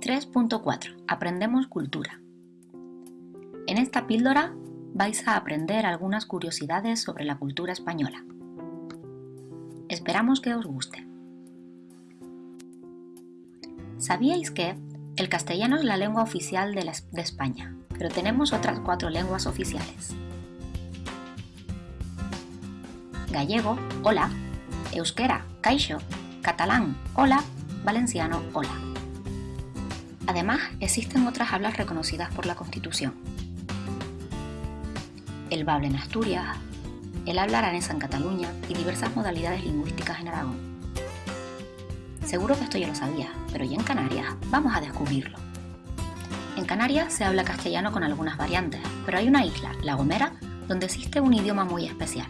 3.4 Aprendemos cultura. En esta píldora vais a aprender algunas curiosidades sobre la cultura española. Esperamos que os guste. ¿Sabíais que el castellano es la lengua oficial de, España, pero tenemos otras cuatro lenguas oficiales? Gallego, hola, euskera, caixo, catalán, hola, valenciano, hola. Además, existen otras hablas reconocidas por la Constitución. El bable en Asturias, el habla aranesa en Cataluña y diversas modalidades lingüísticas en Aragón. Seguro que esto ya lo sabías, pero ¿y en Canarias? Vamos a descubrirlo. En Canarias se habla castellano con algunas variantes, pero hay una isla, La Gomera, donde existe un idioma muy especial.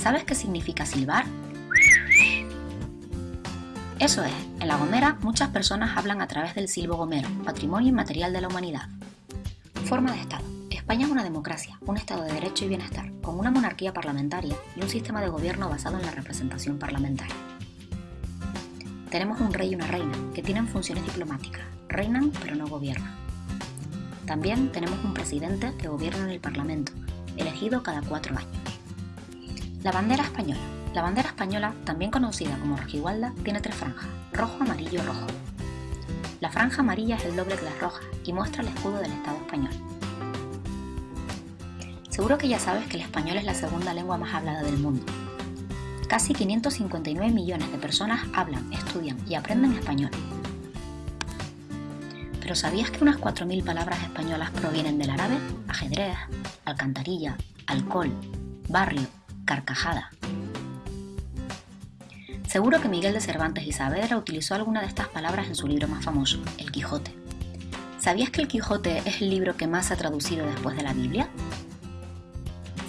¿Sabes qué significa silbar? Eso es, en La Gomera muchas personas hablan a través del silbo gomero, patrimonio inmaterial de la humanidad. Forma de Estado. España es una democracia, un Estado de derecho y bienestar, con una monarquía parlamentaria y un sistema de gobierno basado en la representación parlamentaria. Tenemos un rey y una reina, que tienen funciones diplomáticas, reinan pero no gobiernan. También tenemos un presidente que gobierna en el Parlamento, elegido cada cuatro años. La bandera española. La bandera española, también conocida como rojigualda, tiene tres franjas, rojo, amarillo, rojo. La franja amarilla es el doble que la roja y muestra el escudo del Estado español. Seguro que ya sabes que el español es la segunda lengua más hablada del mundo. Casi 559 millones de personas hablan, estudian y aprenden español. ¿Pero sabías que unas 4.000 palabras españolas provienen del árabe? Ajedrez, alcantarilla, alcohol, barrio, carcajada. Seguro que Miguel de Cervantes y Saavedra utilizó alguna de estas palabras en su libro más famoso, El Quijote. ¿Sabías que El Quijote es el libro que más se ha traducido después de la Biblia?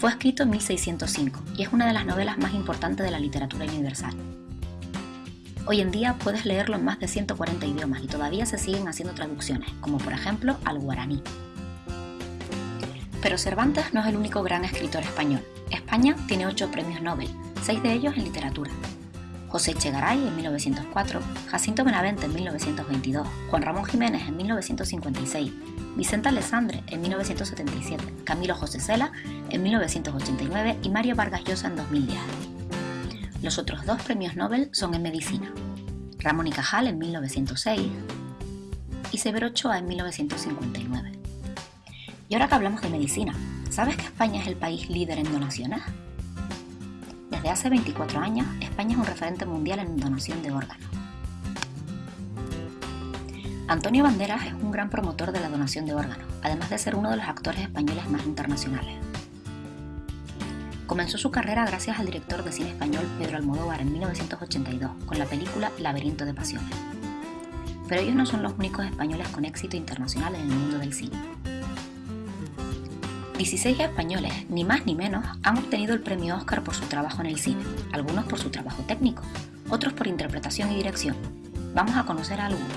Fue escrito en 1605 y es una de las novelas más importantes de la literatura universal. Hoy en día puedes leerlo en más de 140 idiomas y todavía se siguen haciendo traducciones, como por ejemplo al guaraní. Pero Cervantes no es el único gran escritor español. España tiene ocho premios Nobel, seis de ellos en literatura. José Echegaray en 1904, Jacinto Benavente en 1922, Juan Ramón Jiménez en 1956, Vicente Alessandre en 1977, Camilo José Cela en 1989 y Mario Vargas Llosa en 2010. Los otros dos premios Nobel son en medicina. Ramón y Cajal en 1906 y Severo Ochoa en 1959. Y ahora que hablamos de medicina, ¿sabes que España es el país líder en donaciones? Desde hace 24 años, España es un referente mundial en donación de órganos. Antonio Banderas es un gran promotor de la donación de órganos, además de ser uno de los actores españoles más internacionales. Comenzó su carrera gracias al director de cine español Pedro Almodóvar en 1982 con la película Laberinto de Pasiones. Pero ellos no son los únicos españoles con éxito internacional en el mundo del cine. 16 españoles, ni más ni menos, han obtenido el premio Oscar por su trabajo en el cine, algunos por su trabajo técnico, otros por interpretación y dirección. Vamos a conocer a algunos.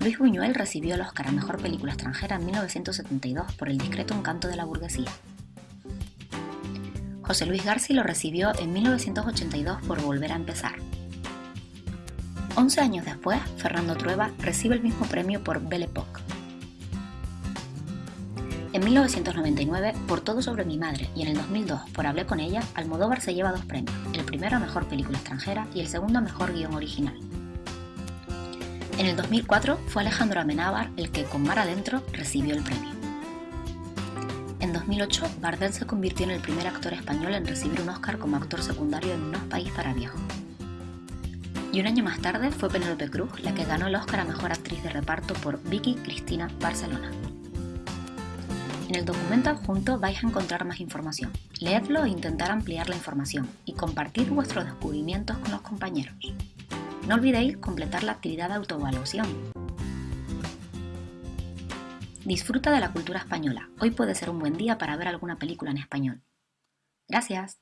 Luis Buñuel recibió el Oscar a Mejor Película Extranjera en 1972 por El discreto encanto de la burguesía. José Luis Garci lo recibió en 1982 por Volver a empezar. 11 años después, Fernando Trueba recibe el mismo premio por Belle Époque. En 1999, por Todo sobre mi madre, y en el 2002, por Hablé con ella, Almodóvar se lleva dos premios, el primero a Mejor Película Extranjera y el segundo a Mejor Guión Original. En el 2004 fue Alejandro Amenábar el que, con Mar Adentro, recibió el premio. En 2008, Bardem se convirtió en el primer actor español en recibir un Oscar como actor secundario en unos país para viejos. Y un año más tarde fue Penélope Cruz la que ganó el Oscar a Mejor Actriz de Reparto por Vicky Cristina Barcelona. En el documento adjunto vais a encontrar más información. Leedlo e intentar ampliar la información y compartid vuestros descubrimientos con los compañeros. No olvidéis completar la actividad de autoevaluación. Disfruta de la cultura española. Hoy puede ser un buen día para ver alguna película en español. Gracias.